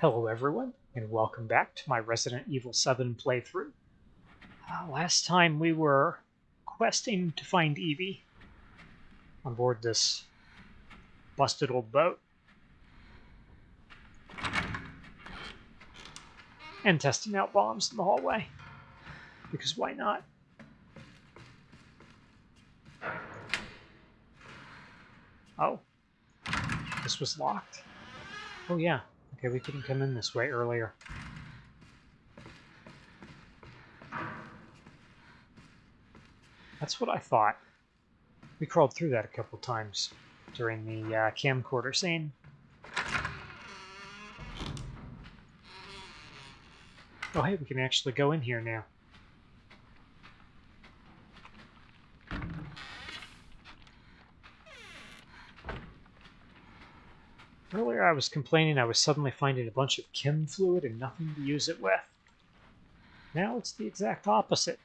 Hello everyone, and welcome back to my Resident Evil 7 playthrough. Uh, last time we were questing to find Evie on board this busted old boat. And testing out bombs in the hallway. Because why not? Oh. This was locked? Oh yeah. Okay, we couldn't come in this way earlier. That's what I thought. We crawled through that a couple times during the uh, camcorder scene. Oh hey, we can actually go in here now. Earlier I was complaining I was suddenly finding a bunch of chem fluid and nothing to use it with. Now it's the exact opposite.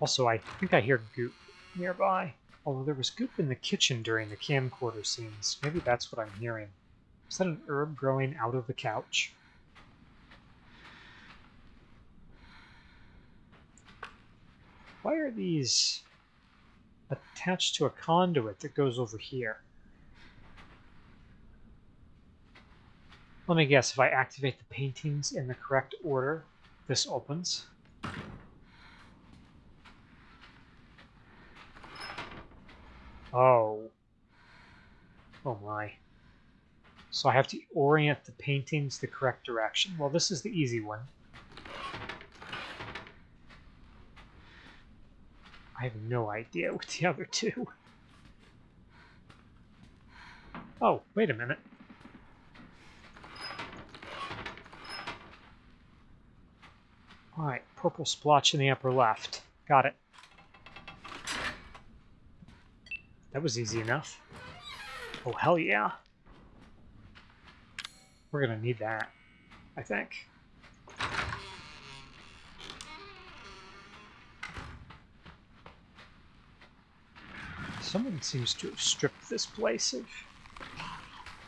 Also, I think I hear goop nearby. Although there was goop in the kitchen during the camcorder scenes. Maybe that's what I'm hearing. Is that an herb growing out of the couch? Why are these attached to a conduit that goes over here? Let me guess, if I activate the paintings in the correct order, this opens. Oh. Oh my. So I have to orient the paintings the correct direction. Well, this is the easy one. I have no idea with the other two. Oh, wait a minute. Alright, purple splotch in the upper left. Got it. That was easy enough. Oh, hell yeah. We're gonna need that, I think. Someone seems to have stripped this place of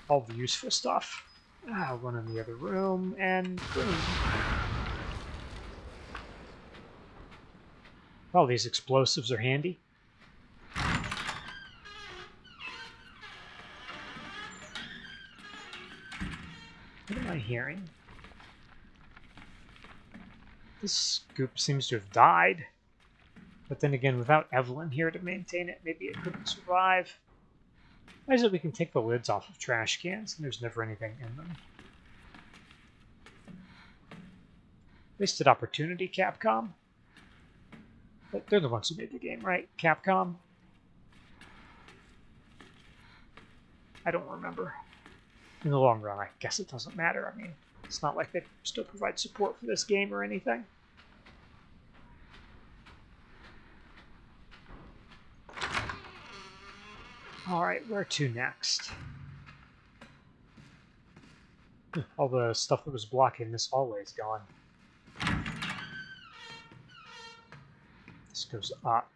all the useful stuff. Ah, one in the other room, and boom. Well, these explosives are handy. What am I hearing? This scoop seems to have died. But then again, without Evelyn here to maintain it, maybe it couldn't survive. Is it we can take the lids off of trash cans and there's never anything in them? Wasted opportunity, Capcom. They're the ones who made the game, right? Capcom? I don't remember. In the long run, I guess it doesn't matter. I mean, it's not like they still provide support for this game or anything. Alright, where to next? All the stuff that was blocking this hallway is gone. This goes up.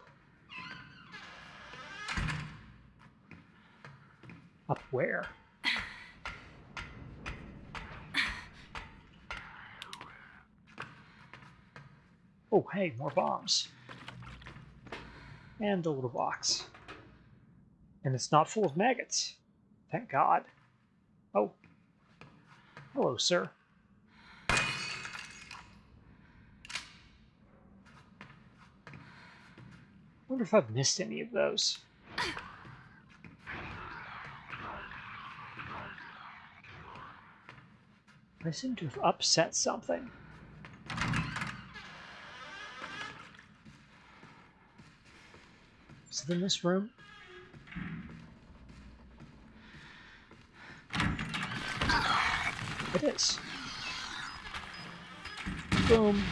Up where? Oh, hey, more bombs. And a little box. And it's not full of maggots. Thank God. Oh. Hello, sir. Wonder if I've missed any of those. I seem to have upset something. Is it in this room? It is. Boom.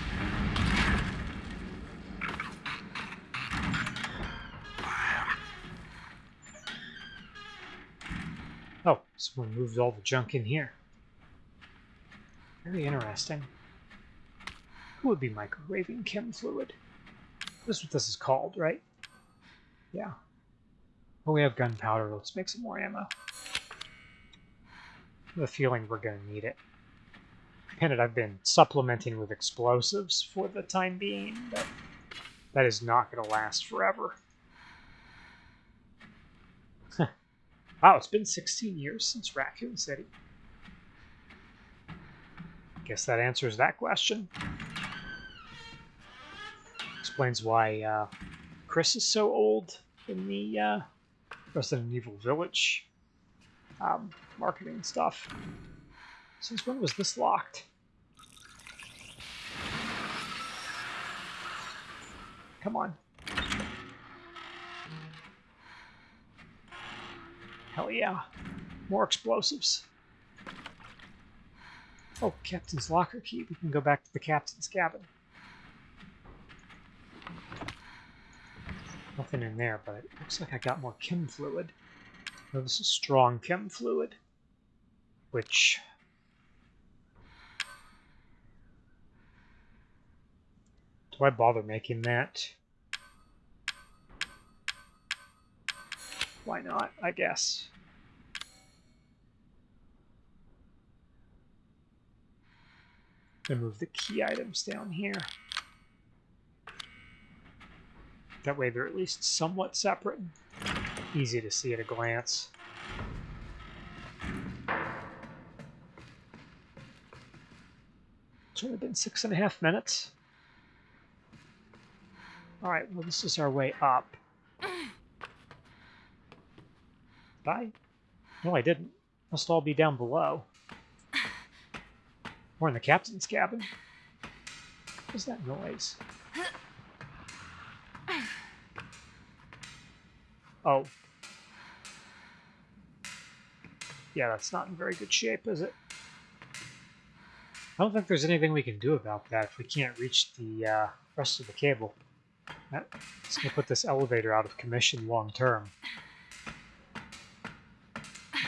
Oh, someone moved all the junk in here. Very interesting. Who would be microwaving chem fluid? This is what this is called, right? Yeah. Oh, we have gunpowder. Let's make some more ammo. the feeling we're going to need it. Granted, I've been supplementing with explosives for the time being, but that is not going to last forever. Wow, it's been 16 years since Raccoon City. Guess that answers that question. Explains why uh, Chris is so old in the uh, Resident Evil Village um, marketing stuff. Since when was this locked? Come on. Hell yeah. More explosives. Oh, captain's locker key. We can go back to the captain's cabin. Nothing in there, but it looks like I got more chem fluid. Oh, this is strong chem fluid, which do I bother making that? Why not, I guess. And move the key items down here. That way they're at least somewhat separate. Easy to see at a glance. It's only been six and a half minutes. Alright, well this is our way up. Bye. No, I didn't. Must all be down below. We're in the captain's cabin. What's that noise? Oh. Yeah, that's not in very good shape, is it? I don't think there's anything we can do about that if we can't reach the uh, rest of the cable. That's going to put this elevator out of commission long term.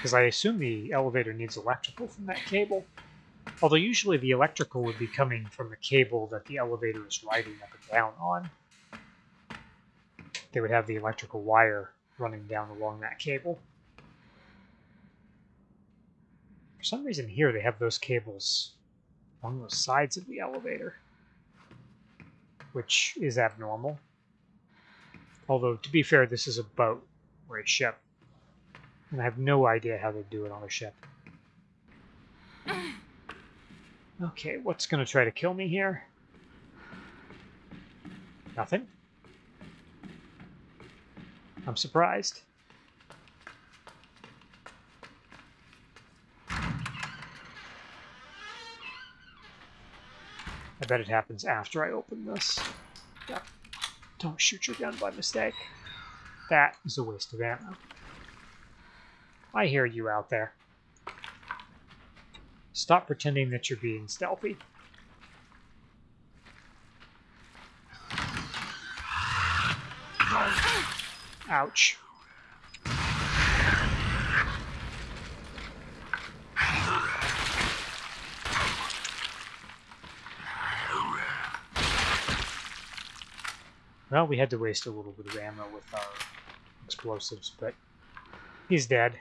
Because I assume the elevator needs electrical from that cable. Although usually the electrical would be coming from the cable that the elevator is riding up and down on. They would have the electrical wire running down along that cable. For some reason here they have those cables along the sides of the elevator, which is abnormal. Although, to be fair, this is a boat or a ship, and I have no idea how they do it on a ship. Okay, what's going to try to kill me here? Nothing. I'm surprised. I bet it happens after I open this. Don't shoot your gun by mistake. That is a waste of ammo. I hear you out there. Stop pretending that you're being stealthy. Ouch. Well, we had to waste a little bit of ammo with our explosives, but he's dead.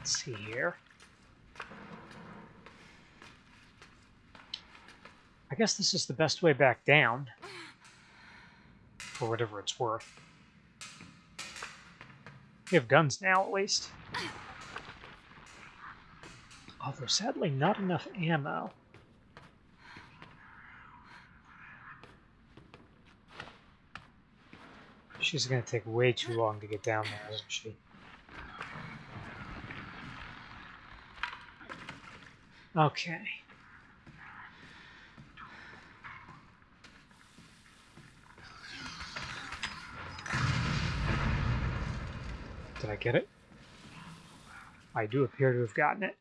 Let's see here. I guess this is the best way back down for whatever it's worth. We have guns now, at least. Although, sadly, not enough ammo. She's going to take way too long to get down there, isn't she? Okay. Did I get it? I do appear to have gotten it.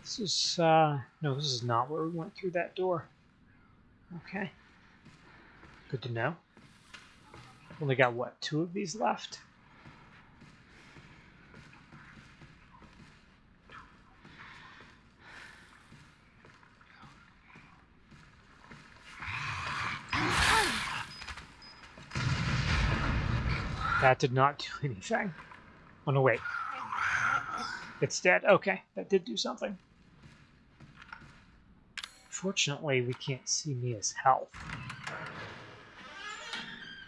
This is, uh, no, this is not where we went through that door. Okay. Good to know. Only got, what, two of these left? That did not do anything. Oh no, wait. It's dead. Okay, that did do something. Fortunately, we can't see Mia's health.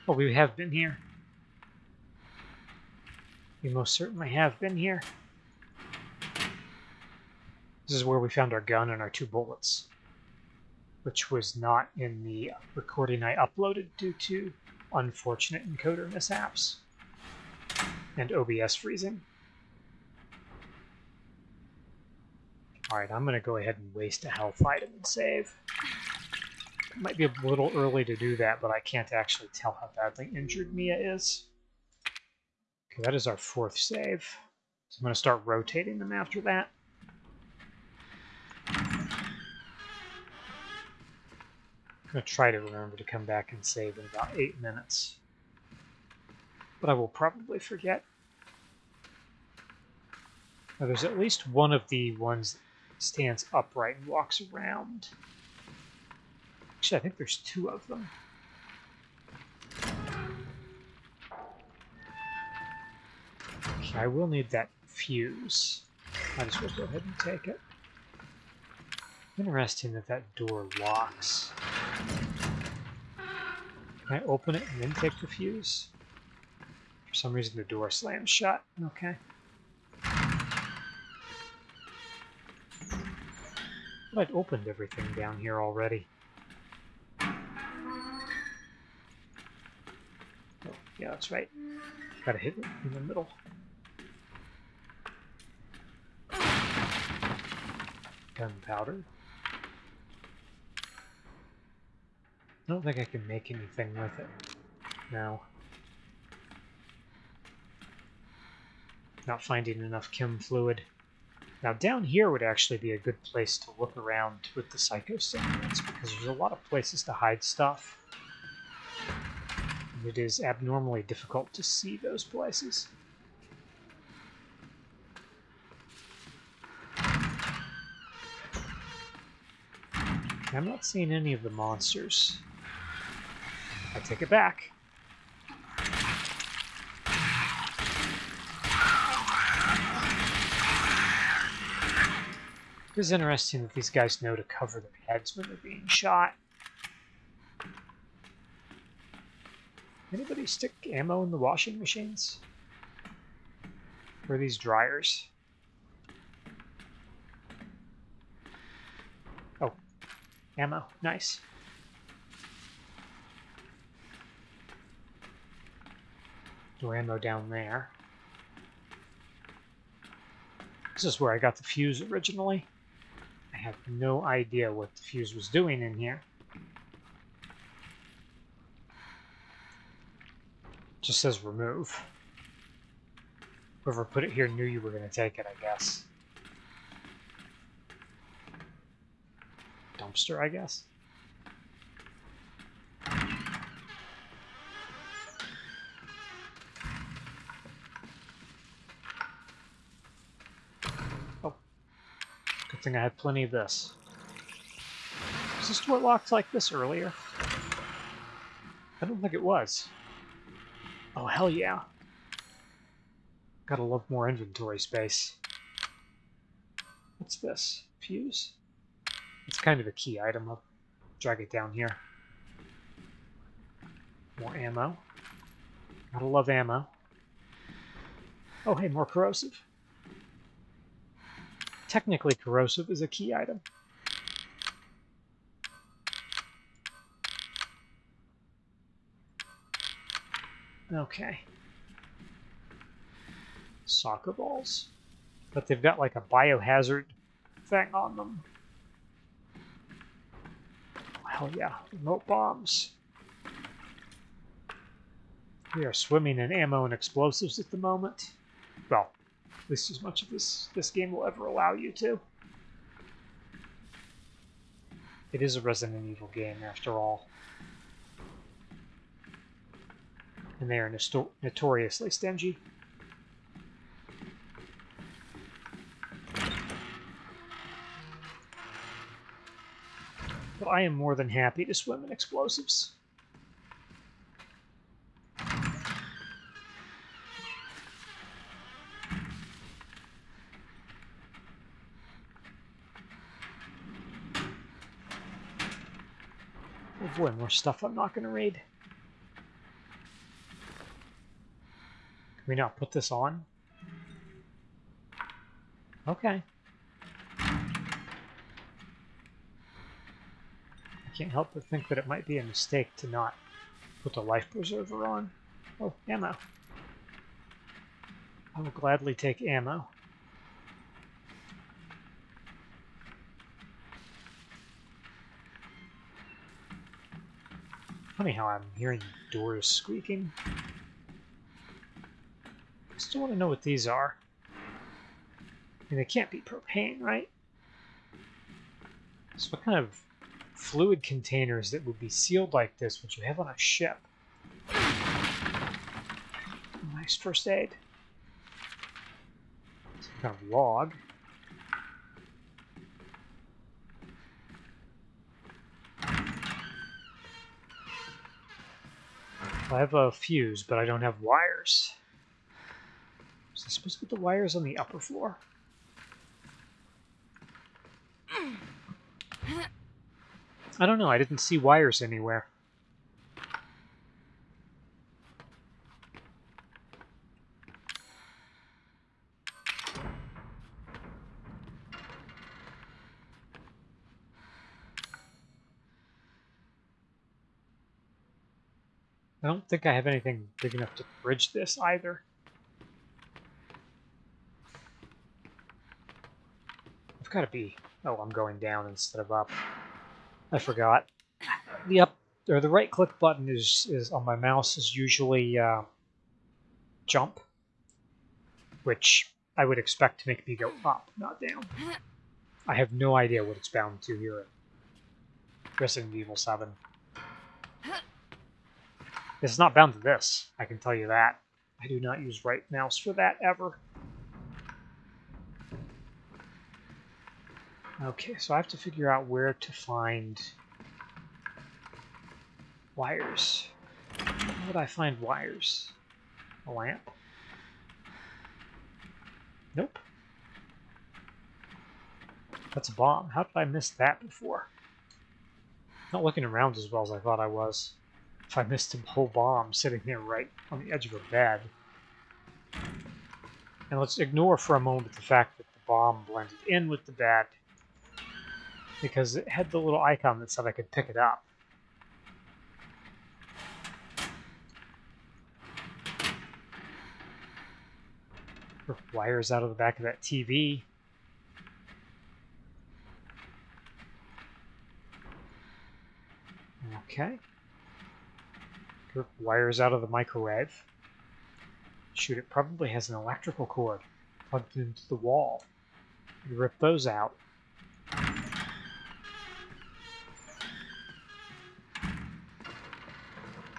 But we have been here. We most certainly have been here. This is where we found our gun and our two bullets, which was not in the recording I uploaded due to unfortunate encoder mishaps and OBS freezing. Alright, I'm going to go ahead and waste a health item and save. It might be a little early to do that, but I can't actually tell how badly injured Mia is. Okay, that is our fourth save. So I'm going to start rotating them after that. Going to try to remember to come back and save in about eight minutes. But I will probably forget. Now, there's at least one of the ones that stands upright and walks around. Actually, I think there's two of them. Okay, I will need that fuse. Might as well go ahead and take it. Interesting that that door locks. Can I open it and then take the fuse? For some reason the door slams shut. Okay. I'd opened everything down here already. Oh, yeah, that's right. Gotta hit it in the middle. Gunpowder. I don't think I can make anything with it now. Not finding enough chem fluid. Now down here would actually be a good place to look around with the psycho psychostimulants because there's a lot of places to hide stuff. And it is abnormally difficult to see those places. I'm not seeing any of the monsters. I take it back. It is interesting that these guys know to cover their heads when they're being shot. Anybody stick ammo in the washing machines? Or these dryers? Oh, ammo. Nice. Door ammo down there. This is where I got the fuse originally I have no idea what the fuse was doing in here. Just says remove. Whoever put it here knew you were going to take it, I guess. Dumpster, I guess. Good thing I had plenty of this. Was this door locked like this earlier? I don't think it was. Oh, hell yeah. Gotta love more inventory space. What's this? Fuse? It's kind of a key item. I'll drag it down here. More ammo. Gotta love ammo. Oh, hey, more corrosive technically corrosive is a key item. Okay. Soccer balls. But they've got like a biohazard thing on them. Hell yeah. Remote bombs. We are swimming in ammo and explosives at the moment. Well, at least as much of this this game will ever allow you to. It is a Resident Evil game, after all. And they are notoriously stingy. But I am more than happy to swim in explosives. Boy, more stuff I'm not going to read. Can we not put this on? Okay. I can't help but think that it might be a mistake to not put the life preserver on. Oh, ammo. I will gladly take ammo. Funny how I'm hearing doors squeaking. I still want to know what these are. I mean, they can't be propane, right? So what kind of fluid containers that would be sealed like this would you have on a ship? Nice first aid. Some kind of log. I have a fuse, but I don't have wires. Was I supposed to put the wires on the upper floor? I don't know, I didn't see wires anywhere. I don't think I have anything big enough to bridge this either. I've got to be... Oh, I'm going down instead of up. I forgot. The up or the right click button is is on my mouse is usually uh, jump, which I would expect to make me go up, not down. I have no idea what it's bound to here Resident Evil 7. It's not bound to this, I can tell you that. I do not use right mouse for that ever. Okay, so I have to figure out where to find wires. Where would I find wires? A lamp? Nope. That's a bomb. How did I miss that before? Not looking around as well as I thought I was. If I missed a whole bomb sitting there right on the edge of a bed. And let's ignore for a moment the fact that the bomb blended in with the bed because it had the little icon that said I could pick it up. wires out of the back of that TV. Okay. Wires out of the microwave. Shoot, it probably has an electrical cord plugged into the wall. You rip those out.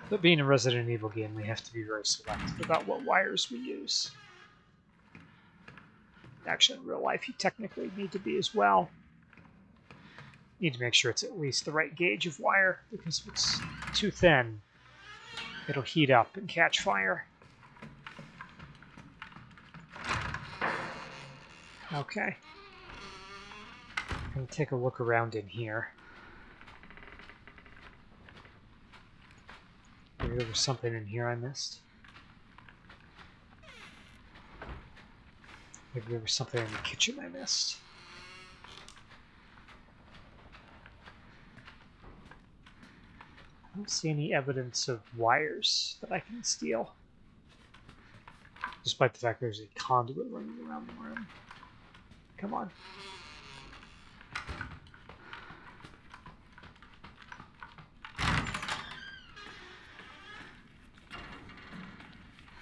But being a Resident Evil game, we have to be very selective about what wires we use. Actually, in real life, you technically need to be as well. You need to make sure it's at least the right gauge of wire, because if it's too thin, it'll heat up and catch fire. Okay. To take a look around in here. Maybe there was something in here I missed. Maybe there was something in the kitchen I missed. I don't see any evidence of wires that I can steal. Despite the fact there's a conduit running around the room. Come on.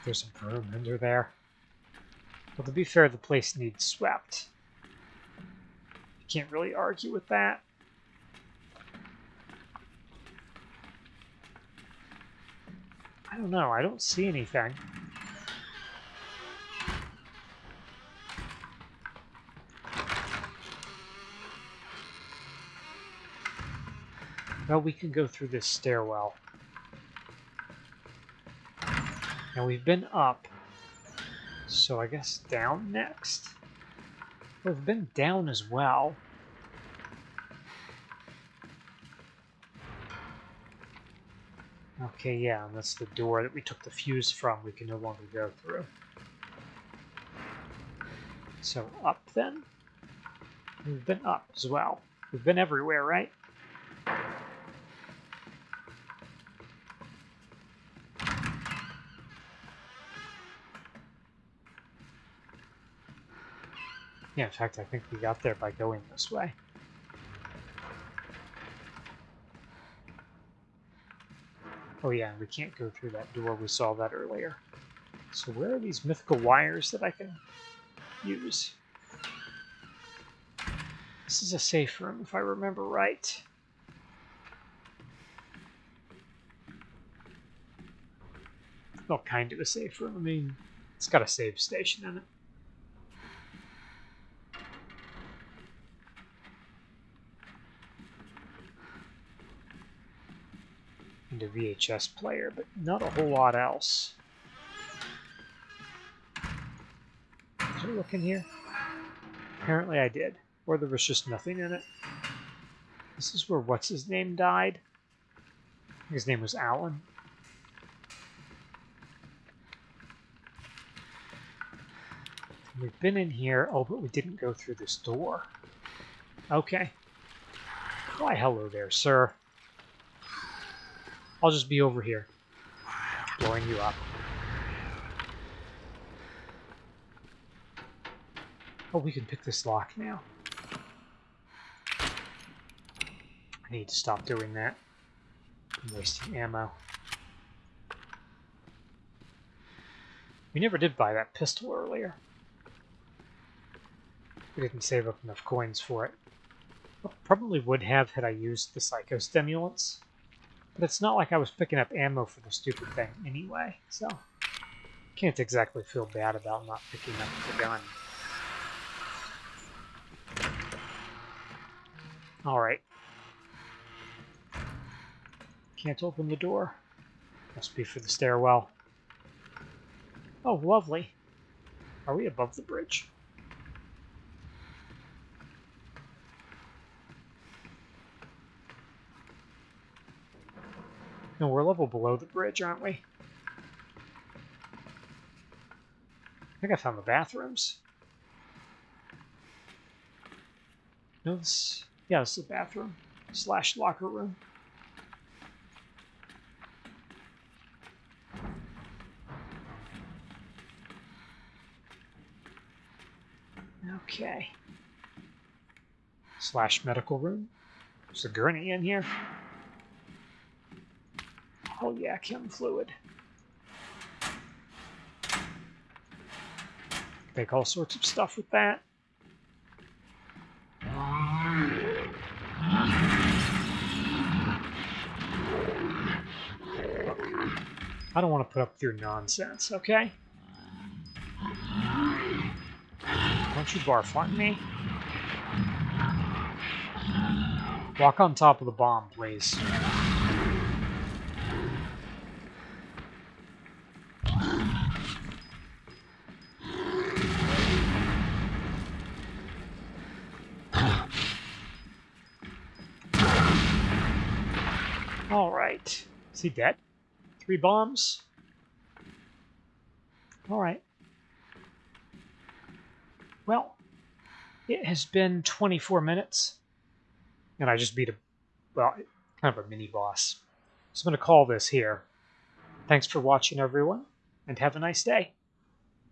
There's some broom under there. Well, to be fair, the place needs swept. You can't really argue with that. I don't know. I don't see anything. Well, we can go through this stairwell. Now we've been up, so I guess down next? We've been down as well. Okay, yeah, and that's the door that we took the fuse from. We can no longer go through. So up then? We've been up as well. We've been everywhere, right? Yeah, in fact, I think we got there by going this way. Oh yeah, we can't go through that door. We saw that earlier. So where are these mythical wires that I can use? This is a safe room, if I remember right. Well, kind of a safe room. I mean, it's got a save station in it. VHS player, but not a whole lot else. Did I look in here? Apparently I did. Or there was just nothing in it. This is where what's his name died. His name was Alan. We've been in here. Oh, but we didn't go through this door. Okay. Why, hello there, sir. I'll just be over here. Blowing you up. Oh, we can pick this lock now. I need to stop doing that. I'm wasting ammo. We never did buy that pistol earlier. We didn't save up enough coins for it. Probably would have had I used the psychostimulants. But it's not like I was picking up ammo for the stupid thing anyway, so... Can't exactly feel bad about not picking up the gun. Alright. Can't open the door. Must be for the stairwell. Oh, lovely. Are we above the bridge? No, we're level below the bridge, aren't we? I think I found the bathrooms. No, this... Yeah, this is the bathroom. Slash locker room. Okay. Slash medical room. There's a gurney in here. Oh yeah, chem fluid. Make all sorts of stuff with that. I don't want to put up with your nonsense, okay? Don't you barf on me. Walk on top of the bomb, please. All right. Is he dead? Three bombs? All right. Well, it has been 24 minutes, and I just beat a, well, kind of a mini boss. So I'm going to call this here. Thanks for watching, everyone, and have a nice day.